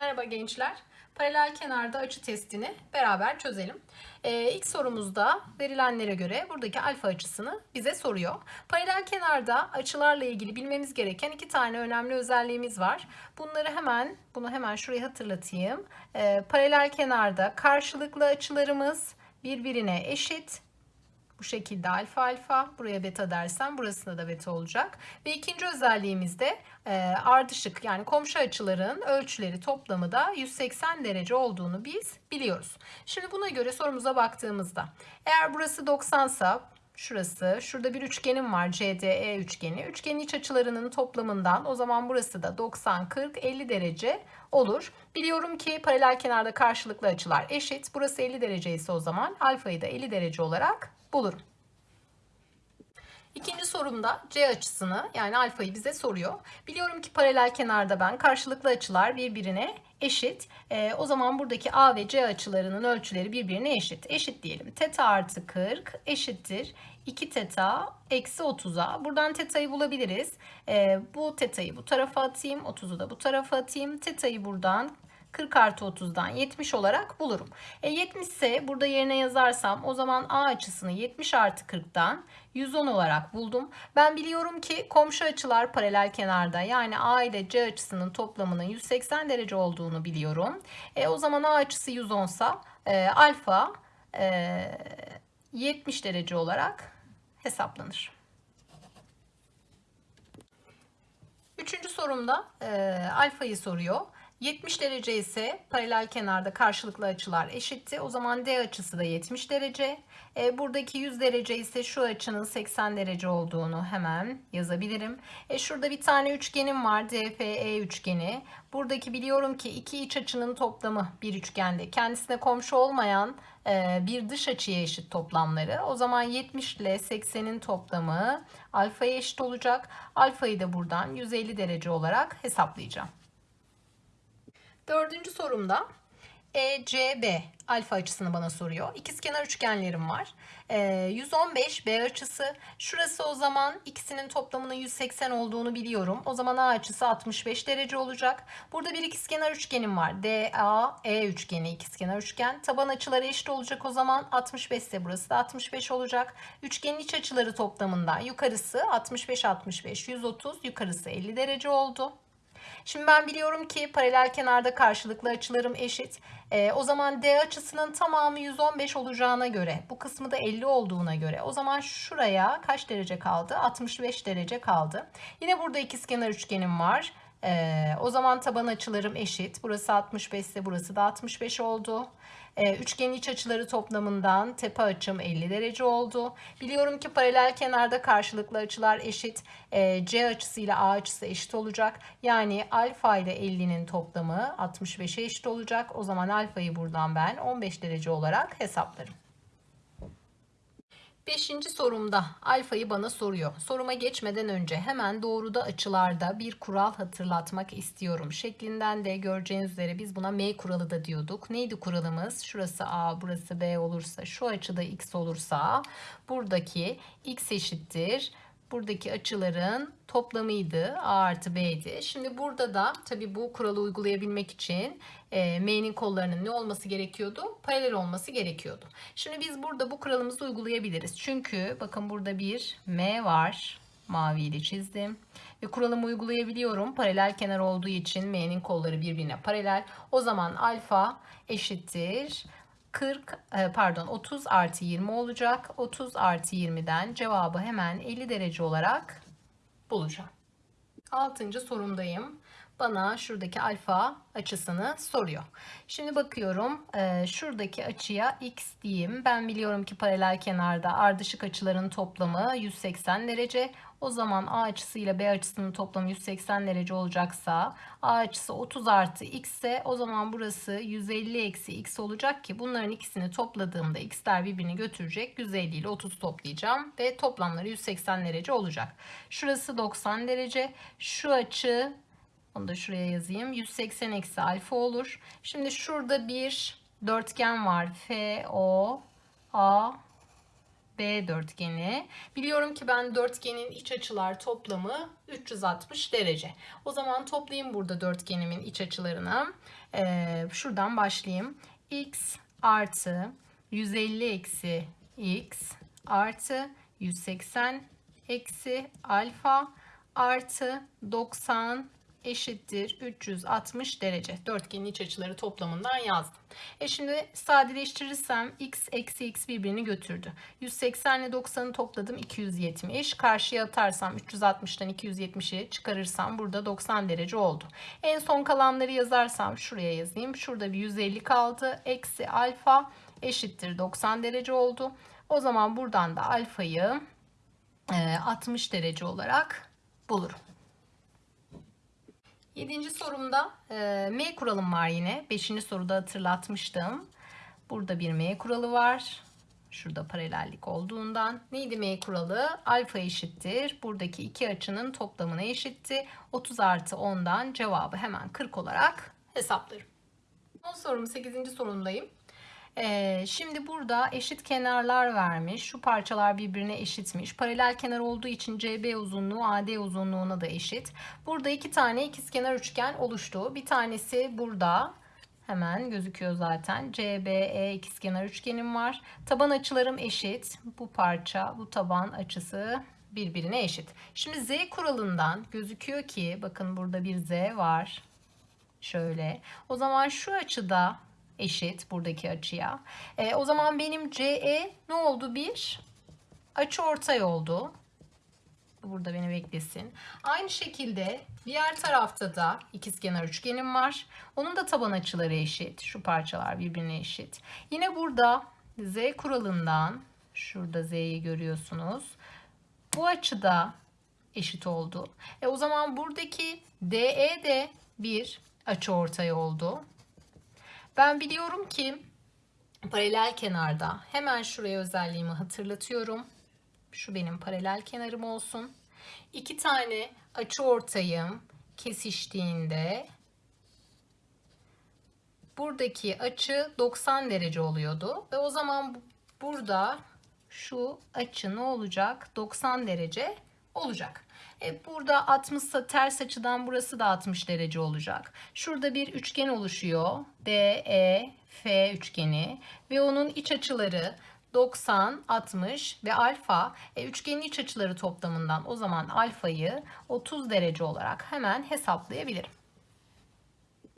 Merhaba gençler. Paralel kenarda açı testini beraber çözelim. Ee, ilk sorumuzda verilenlere göre buradaki alfa açısını bize soruyor. Paralel kenarda açılarla ilgili bilmemiz gereken iki tane önemli özelliğimiz var. Bunları hemen, bunu hemen şuraya hatırlatayım. Ee, paralel kenarda karşılıklı açılarımız birbirine eşit bu şekilde alfa alfa. Buraya beta dersem burasında da beta olacak. Ve ikinci özelliğimiz de e, ardışık yani komşu açıların ölçüleri toplamı da 180 derece olduğunu biz biliyoruz. Şimdi buna göre sorumuza baktığımızda eğer burası 90 sa şurası. Şurada bir üçgenim var CDE üçgeni. Üçgenin iç açılarının toplamından o zaman burası da 90, 40, 50 derece olur. Biliyorum ki paralel kenarda karşılıklı açılar eşit. Burası 50 derece ise o zaman alfayı da 50 derece olarak bulurum. İkinci sorumda C açısını yani alfayı bize soruyor. Biliyorum ki paralel kenarda ben karşılıklı açılar birbirine eşit. E, o zaman buradaki A ve C açılarının ölçüleri birbirine eşit. Eşit diyelim. Teta artı 40 eşittir. 2 teta eksi 30'a. Buradan teta'yı bulabiliriz. E, bu teta'yı bu tarafa atayım. 30'u da bu tarafa atayım. Teta'yı buradan 40 artı 30'dan 70 olarak bulurum. E 70 ise burada yerine yazarsam o zaman A açısını 70 artı 40'dan 110 olarak buldum. Ben biliyorum ki komşu açılar paralel kenarda yani A ile C açısının toplamının 180 derece olduğunu biliyorum. E o zaman A açısı 110 sa e, alfa e, 70 derece olarak hesaplanır. Üçüncü sorumda e, alfayı soruyor. 70 derece ise paralel kenarda karşılıklı açılar eşitti. O zaman D açısı da 70 derece. E, buradaki 100 derece ise şu açının 80 derece olduğunu hemen yazabilirim. E, şurada bir tane üçgenim var. DFE üçgeni. Buradaki biliyorum ki iki iç açının toplamı bir üçgende. Kendisine komşu olmayan e, bir dış açıya eşit toplamları. O zaman 70 ile 80'in toplamı alfaya eşit olacak. Alfayı da buradan 150 derece olarak hesaplayacağım. Dördüncü sorumda ECB alfa açısını bana soruyor. İkizkenar üçgenlerim var. E, 115 B açısı. Şurası o zaman ikisinin toplamının 180 olduğunu biliyorum. O zaman A açısı 65 derece olacak. Burada bir ikizkenar üçgenim var. DAE üçgeni ikizkenar üçgen. Taban açıları eşit olacak o zaman 65 ise burası da 65 olacak. Üçgenin iç açıları toplamından yukarısı 65 65 130 yukarısı 50 derece oldu. Şimdi ben biliyorum ki paralel kenarda karşılıklı açılarım eşit. E, o zaman D açısının tamamı 115 olacağına göre bu kısmı da 50 olduğuna göre o zaman şuraya kaç derece kaldı? 65 derece kaldı. Yine burada ikizkenar üçgenim var. Ee, o zaman taban açılarım eşit. Burası 65 ise burası da 65 oldu. Ee, üçgenin iç açıları toplamından tepe açım 50 derece oldu. Biliyorum ki paralel kenarda karşılıklı açılar eşit. Ee, C açısı ile A açısı eşit olacak. Yani alfa ile 50'nin toplamı 65'e eşit olacak. O zaman alfayı buradan ben 15 derece olarak hesaplarım. Beşinci sorumda alfayı bana soruyor. Soruma geçmeden önce hemen doğruda açılarda bir kural hatırlatmak istiyorum. Şeklinden de göreceğiniz üzere biz buna M kuralı da diyorduk. Neydi kuralımız? Şurası A, burası B olursa, şu açıda X olursa buradaki X eşittir buradaki açıların toplamıydı. A artı B'di. Şimdi burada da tabii bu kuralı uygulayabilmek için e, M'nin kollarının ne olması gerekiyordu? Paralel olması gerekiyordu. Şimdi biz burada bu kuralımızı uygulayabiliriz. Çünkü bakın burada bir M var. Maviyle çizdim. Ve kuralımı uygulayabiliyorum. Paralel kenar olduğu için M'nin kolları birbirine paralel. O zaman alfa eşittir 40 e, pardon 30 artı 20 olacak. 30 artı 20'den cevabı hemen 50 derece olarak bulacağım. Altıncı sorumdayım. Bana şuradaki alfa açısını soruyor. Şimdi bakıyorum e, şuradaki açıya x diyeyim. Ben biliyorum ki paralel kenarda ardışık açıların toplamı 180 derece. O zaman A açısı ile B açısının toplamı 180 derece olacaksa A açısı 30 artı x ise o zaman burası 150 eksi x olacak ki bunların ikisini topladığımda x'ler birbirini götürecek. 150 ile 30 toplayacağım ve toplamları 180 derece olacak. Şurası 90 derece. Şu açı onu da şuraya yazayım. 180 eksi alfa olur. Şimdi şurada bir dörtgen var. F, O, A, B dörtgeni. Biliyorum ki ben dörtgenin iç açılar toplamı 360 derece. O zaman toplayayım burada dörtgenimin iç açılarını. Ee, şuradan başlayayım. X artı 150 eksi X artı 180 eksi alfa artı 90 eşittir 360 derece. Dörtgenin iç açıları toplamından yazdım. E şimdi sadeleştirirsem x eksi x birbirini götürdü. 180 ile 90'ı topladım 270. Karşıya atarsam 360'tan 270'i çıkarırsam burada 90 derece oldu. En son kalanları yazarsam şuraya yazayım. Şurada bir 150 kaldı. Eksi alfa eşittir 90 derece oldu. O zaman buradan da alfayı 60 derece olarak bulurum. Yedinci sorumda e, M kuralım var yine. Beşinci soruda hatırlatmıştım. Burada bir M kuralı var. Şurada paralellik olduğundan. Neydi M kuralı? Alfa eşittir. Buradaki iki açının toplamına eşitti. 30 artı 10'dan cevabı hemen 40 olarak hesaplarım. Son sorum 8. sorumdayım. Ee, şimdi burada eşit kenarlar vermiş. Şu parçalar birbirine eşitmiş. Paralel kenar olduğu için CB uzunluğu AD uzunluğuna da eşit. Burada iki tane ikizkenar üçgen oluştu. Bir tanesi burada. Hemen gözüküyor zaten. CBE ikizkenar üçgenim var. Taban açılarım eşit. Bu parça, bu taban açısı birbirine eşit. Şimdi Z kuralından gözüküyor ki bakın burada bir Z var. Şöyle. O zaman şu açıda eşit buradaki açıya. E, o zaman benim CE ne oldu? Bir açı ortay oldu. Burada beni beklesin. Aynı şekilde diğer tarafta da ikizkenar üçgenim var. Onun da taban açıları eşit. Şu parçalar birbirine eşit. Yine burada Z kuralından şurada Z'yi görüyorsunuz. Bu açıda eşit oldu. E o zaman buradaki DE de bir açı ortay oldu. Ben biliyorum ki paralel kenarda hemen şuraya özelliğimi hatırlatıyorum. Şu benim paralel kenarım olsun. İki tane açı ortayım kesiştiğinde buradaki açı 90 derece oluyordu. Ve o zaman burada şu açı ne olacak? 90 derece olacak. E burada 60 ters açıdan burası da 60 derece olacak. Şurada bir üçgen oluşuyor. DEF üçgeni ve onun iç açıları 90, 60 ve alfa. E, üçgenin iç açıları toplamından o zaman alfayı 30 derece olarak hemen hesaplayabilirim.